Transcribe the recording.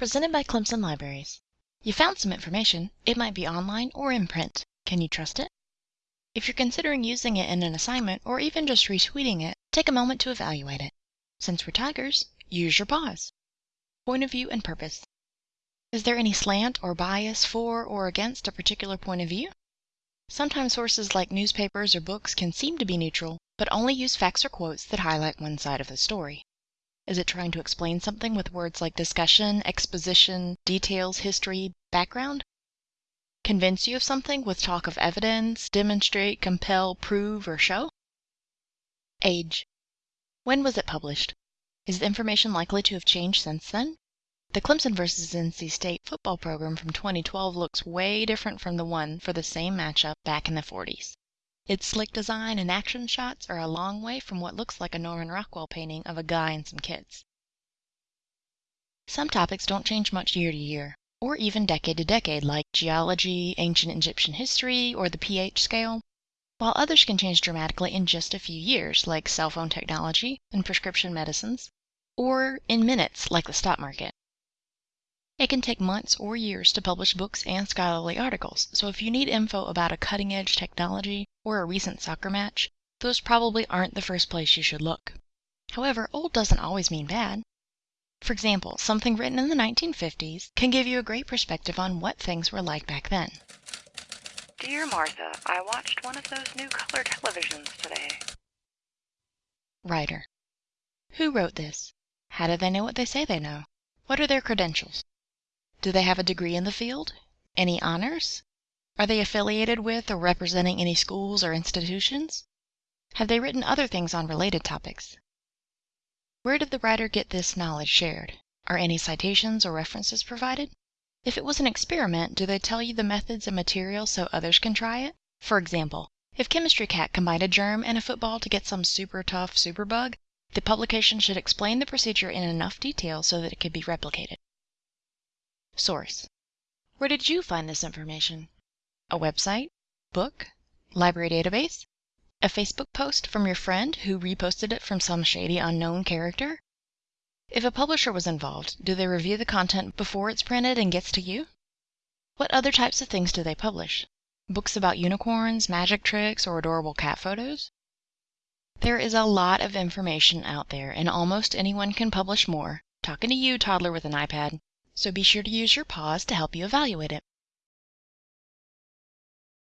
Presented by Clemson Libraries. You found some information. It might be online or in print. Can you trust it? If you're considering using it in an assignment or even just retweeting it, take a moment to evaluate it. Since we're tigers, use your paws. Point of view and purpose. Is there any slant or bias for or against a particular point of view? Sometimes sources like newspapers or books can seem to be neutral, but only use facts or quotes that highlight one side of the story. Is it trying to explain something with words like discussion, exposition, details, history, background? Convince you of something with talk of evidence, demonstrate, compel, prove, or show? Age. When was it published? Is the information likely to have changed since then? The Clemson vs. NC State football program from 2012 looks way different from the one for the same matchup back in the 40s. Its slick design and action shots are a long way from what looks like a Norman Rockwell painting of a guy and some kids. Some topics don't change much year to year, or even decade to decade, like geology, ancient Egyptian history, or the pH scale, while others can change dramatically in just a few years, like cell phone technology and prescription medicines, or in minutes, like the stock market. It can take months or years to publish books and scholarly articles, so if you need info about a cutting edge technology or a recent soccer match, those probably aren't the first place you should look. However, old doesn't always mean bad. For example, something written in the 1950s can give you a great perspective on what things were like back then. Dear Martha, I watched one of those new color televisions today. Writer. Who wrote this? How do they know what they say they know? What are their credentials? Do they have a degree in the field? Any honors? Are they affiliated with or representing any schools or institutions? Have they written other things on related topics? Where did the writer get this knowledge shared? Are any citations or references provided? If it was an experiment, do they tell you the methods and materials so others can try it? For example, if Chemistry Cat combined a germ and a football to get some super tough superbug, the publication should explain the procedure in enough detail so that it could be replicated. Source. Where did you find this information? A website? Book? Library database? A Facebook post from your friend who reposted it from some shady unknown character? If a publisher was involved, do they review the content before it's printed and gets to you? What other types of things do they publish? Books about unicorns, magic tricks, or adorable cat photos? There is a lot of information out there, and almost anyone can publish more. Talking to you, toddler with an iPad so be sure to use your paws to help you evaluate it.